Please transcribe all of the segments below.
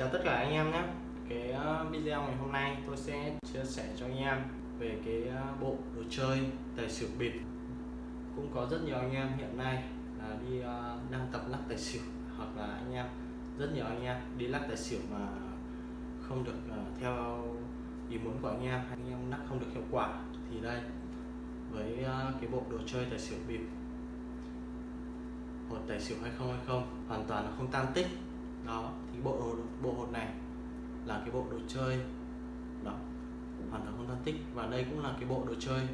Chào tất cả anh em nhé. Cái ờ, video ngày hôm nay tôi sẽ chia sẻ cho anh em về cái ờ, bộ đồ chơi tài xỉu bịp. Cũng có rất nhiều anh em hiện nay là đi ờ, đang tập lắc tài xỉu, hoặc là anh em, rất nhiều anh em đi lắc tài xỉu mà không được theo ý muốn của anh em anh em lắc không được hiệu quả. Thì đây, với cái bộ đồ chơi tài xỉu bịp, một tài xỉu 2020 hoàn toàn là không tan tích đó, thì bộ bộ hột này là cái bộ đồ chơi. Đó hoàn toàn không thân tích và đây cũng là cái bộ đồ chơi,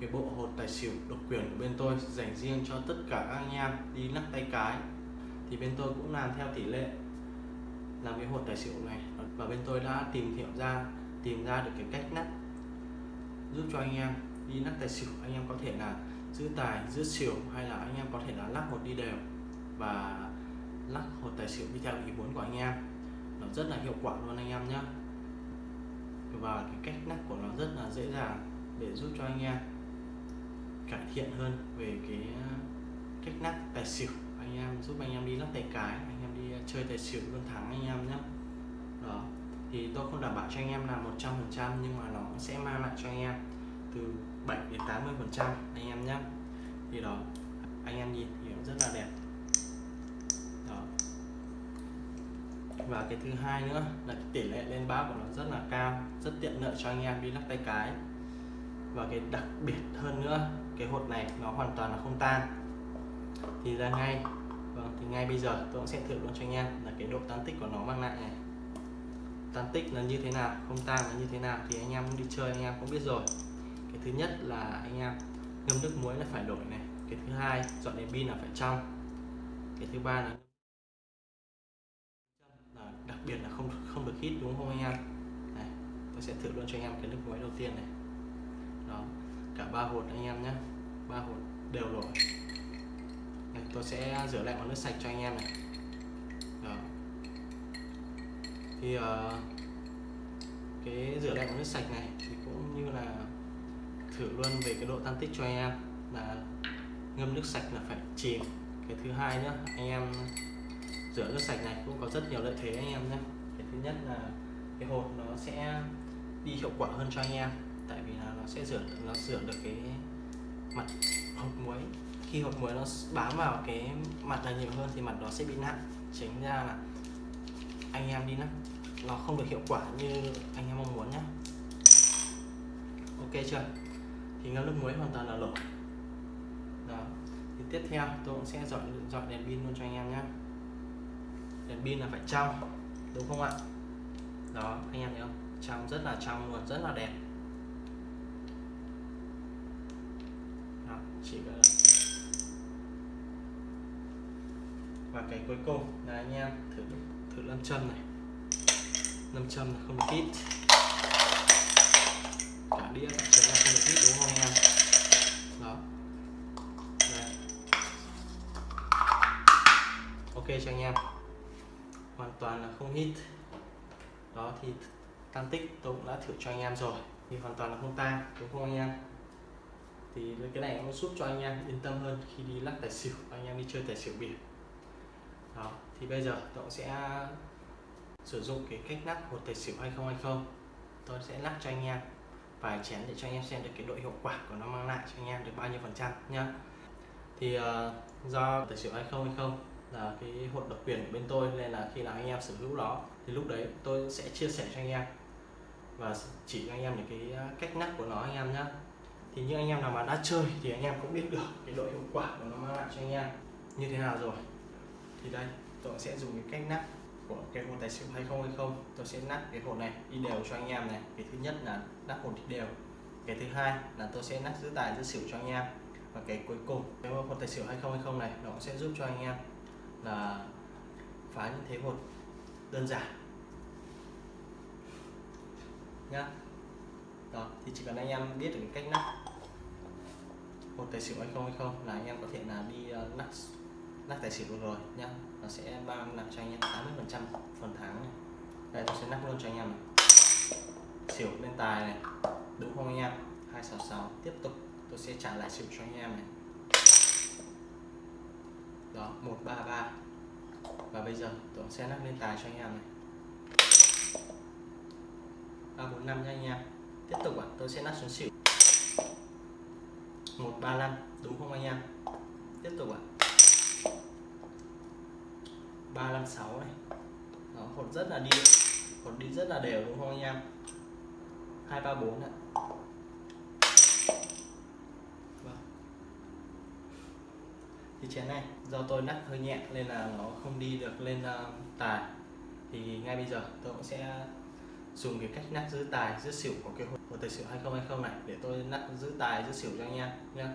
cái bộ hột tài xỉu độc quyền của bên tôi, dành riêng cho tất cả các anh em đi lắc tay cái. Thì bên tôi cũng làm theo tỷ lệ làm cái hột tài xỉu này. Và bên tôi đã tìm hiểu ra, tìm ra được cái cách lắc, giúp cho anh em đi lắc tài xỉu. Anh em có thể là giữ tài, giữ xỉu, hay là anh em có thể là lắc một đi đều. Và lắc hột tài xỉu đi theo ý muốn của anh em. Nó rất là hiệu quả luôn anh em nhé và cái cách lắc của nó rất là dễ dàng để giúp cho anh em cải thiện hơn về cái ờ, cách lắc tài xỉu. Anh em giúp anh em đi lắc tài cái, anh em đi ờ, chơi tài xỉu luôn thắng anh em nhé đó, thì tôi không đảm bảo cho anh em là 100% nhưng mà nó sẽ mang lại cho anh em từ 7 đến 80 phần trăm anh em nhé thì đó, anh em nhìn thì cũng rất là đẹp đó và cái thứ hai nữa, là cái tỷ lệ lên báo của nó rất là cao, rất tiện lợi cho anh em đi lắc tay cái. Và cái đặc biệt hơn nữa, cái hột này nó hoàn toàn là không tan. Thì ra ngay vâng thì ngay bây giờ tôi cũng sẽ thử luôn cho anh em, là cái độ tan tích của nó mang lại này. Tan tích là như thế nào, không tan là như thế nào thì anh em đi chơi, anh em cũng biết rồi. Cái thứ nhất là anh em ngâm nước muối là phải đổi này. Cái thứ hai, dọn đèn pin là phải trong. Cái thứ ba là biệt là không không được hít đúng không anh em? Này, tôi sẽ thử luôn cho anh em cái nước muối đầu tiên này. Đó cả ba hột anh em nhé ba hột đều rồi này, tôi sẽ rửa lại bằng nước sạch cho anh em này. Đó. thì uh, cái rửa lại bằng nước sạch này thì cũng như là thử luôn về cái độ tan tích cho anh em. Là ngâm nước sạch là phải chìm. Cái thứ hai nữa anh em rửa nước sạch này, cũng có rất nhiều lợi thế anh em nhé. Cái thứ nhất là cái hột nó sẽ đi hiệu quả hơn cho anh em, tại vì là nó sẽ rửa, nó rửa được cái mặt hột muối. Khi hột muối nó bám vào cái mặt này nhiều hơn thì mặt đó sẽ bị nặng chính ra là anh em đi lắm nó không được hiệu quả như anh em mong muốn nhé ok chưa? Thì ngâm nước muối hoàn toàn là lỗi đó. Thì tiếp theo tôi cũng sẽ dọn dọn đèn pin luôn cho anh em nhé đèn pin là phải trong đúng không ạ? Đó anh em thấy không? Trong rất là trong luôn rất là đẹp. Đó, chỉ là và cái cuối cùng là anh em thử thử lâm châm này. Lâm châm là không kít. Cả đĩa cả tan tích tôi cũng đã thử cho anh em rồi. Thì hoàn toàn là không tan đúng không anh em? Thì cái này nó giúp cho anh em yên tâm hơn khi đi lắc tài xỉu anh em đi chơi tài xỉu biển. Đó thì bây giờ tôi sẽ sử dụng cái cách lắc một tài xỉu 2020 tôi sẽ lắc cho anh em vài chén để cho anh em xem được cái độ hiệu quả của nó mang lại cho anh em được bao nhiêu phần trăm nhá. Thì uh, do tài xỉu 2020 là cái hột độc quyền của bên tôi nên là khi nào anh em sở hữu đó thì lúc đấy tôi sẽ chia sẻ cho anh em và chỉ cho anh em những cái à, cách nắp của nó anh em nhé thì những anh em nào mà đã chơi thì anh em cũng biết được cái độ hiệu quả của nó mang lại cho anh em. Như thế nào rồi? Thì đây, tôi sẽ dùng cái cách nắp của cái hột tài xỉu 2020 tôi sẽ nắp cái hột này đi đều cho anh em này. Cái thứ nhất là nắp hồn đi đều. Cái thứ hai là tôi sẽ nắp giữ tài, giữ xỉu cho anh em. Và cái cuối cùng, cái hột tài xỉu 2020 này, nó sẽ giúp cho anh em là phá những thế hột đơn giản nhá. Đó thì chỉ cần anh em biết được cách nắp một tài xỉu 2020 là anh em có thể là đi uh, nắp nắp tài xỉu luôn rồi nhá. Nó sẽ mang lại cho anh em 80 phần trăm phần tháng này. Đây tôi sẽ nắp luôn cho anh em này. Xỉu lên tài này đúng không anh em? 266 tiếp tục. Tôi sẽ trả lại xỉu cho anh em này. Đó 133 và bây giờ tôi sẽ nắp lên tài cho anh em này. À, ba bốn năm nha anh em. Tiếp tục ạ tôi sẽ nắp xuống xỉu. Một ba năm đúng không anh em? Tiếp tục ạ. Ba năm sáu này. Nó hột rất là đi hột đi rất là đều đúng không anh em? Hai ba bốn ạ. Vâng. thì chén này do tôi nắp hơi nhẹ nên là nó không đi được lên uh, tài. Thì ngay bây giờ tôi cũng sẽ dùng cái cách nát giữ tài giữ xỉu của cái hồ tài xỉu 2020 này để tôi nát giữ tài giữ xỉu cho anh em nhé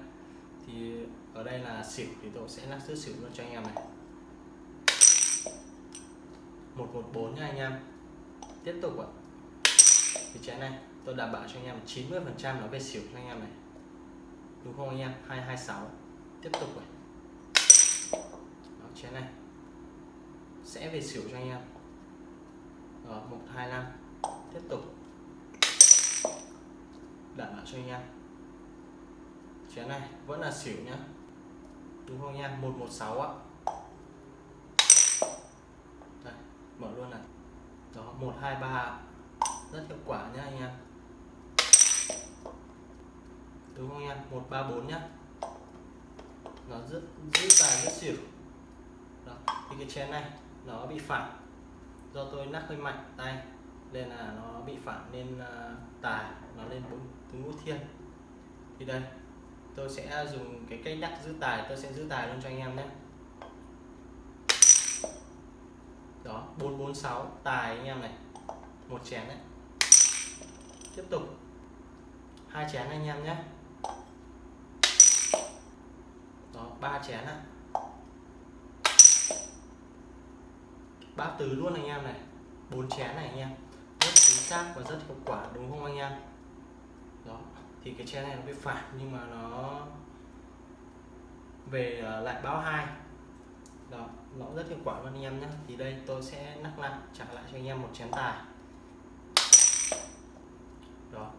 thì ở đây là xỉu thì tôi sẽ nát giữ xỉu luôn cho anh em này. 114 nha anh em. Tiếp tục ạ. Thì chén này tôi đảm bảo cho anh em 90 phần trăm nó về xỉu cho anh em này. Đúng không anh em? 226 tiếp tục này Đó, chén này. Sẽ về xỉu cho anh em. Đó, 125 tiếp tục. Đặt lại cho anh em. Chén này vẫn là xỉu nhá. Đúng không anh em? 116 ạ. Đây, mở luôn này. Đó 123 rất hiệu quả nhá anh em. Đúng không anh em? 134 nhá. Nó rất giữ tài rất xỉu. Đó thì cái chén này nó bị phản do tôi nắp hơi mạnh tay nên là nó bị phản nên à, tài nó lên bốn tứ ngũ thiên. Thì đây, tôi sẽ dùng cái cách nhắc giữ tài, tôi sẽ giữ tài luôn cho anh em nhé. Đó 446 tài anh em này. Một chén đấy. Tiếp tục. Hai chén anh em nhé. Đó, ba chén ạ. Ba tứ luôn anh em này. Bốn chén này anh em rất chính xác và rất hiệu quả, đúng không anh em? Đó, thì cái chén này nó bị phản nhưng mà nó về ờ, lại báo hai. Đó, nó rất hiệu quả luôn anh em nhé thì đây, tôi sẽ nắp lại, trả lại cho anh em một chén tài. Đó,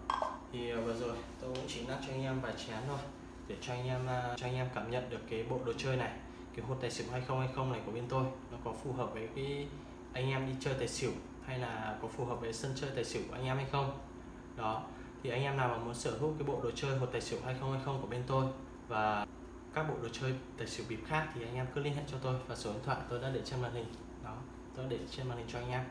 thì ờ, vừa rồi tôi cũng chỉ nắp cho anh em vài chén thôi để cho anh em ờ, cho anh em cảm nhận được cái bộ đồ chơi này, cái hột tài xỉu 2020 này của bên tôi. Nó có phù hợp với cái anh em đi chơi tài xỉu hay là có phù hợp với sân chơi tài xỉu của anh em hay không? Đó thì anh em nào mà muốn sở hữu cái bộ đồ chơi hột tài xỉu 2020 của bên tôi và các bộ đồ chơi tài xỉu bịp khác thì anh em cứ liên hệ cho tôi và số điện thoại tôi đã để trên màn hình. Đó tôi để trên màn hình cho anh em.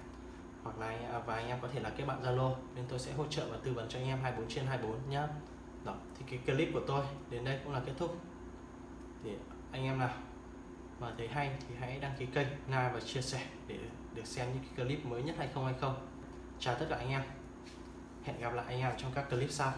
Hoặc là anh, và anh em có thể là kết bạn Zalo nên tôi sẽ hỗ trợ và tư vấn cho anh em 24 trên 24 nhé đó thì cái clip của tôi đến đây cũng là kết thúc. Thì anh em nào? Mà thấy hay thì hãy đăng ký kênh, like và chia sẻ để được xem những cái clip mới nhất 2020 chào tất cả anh em. Hẹn gặp lại anh em trong các clip sau.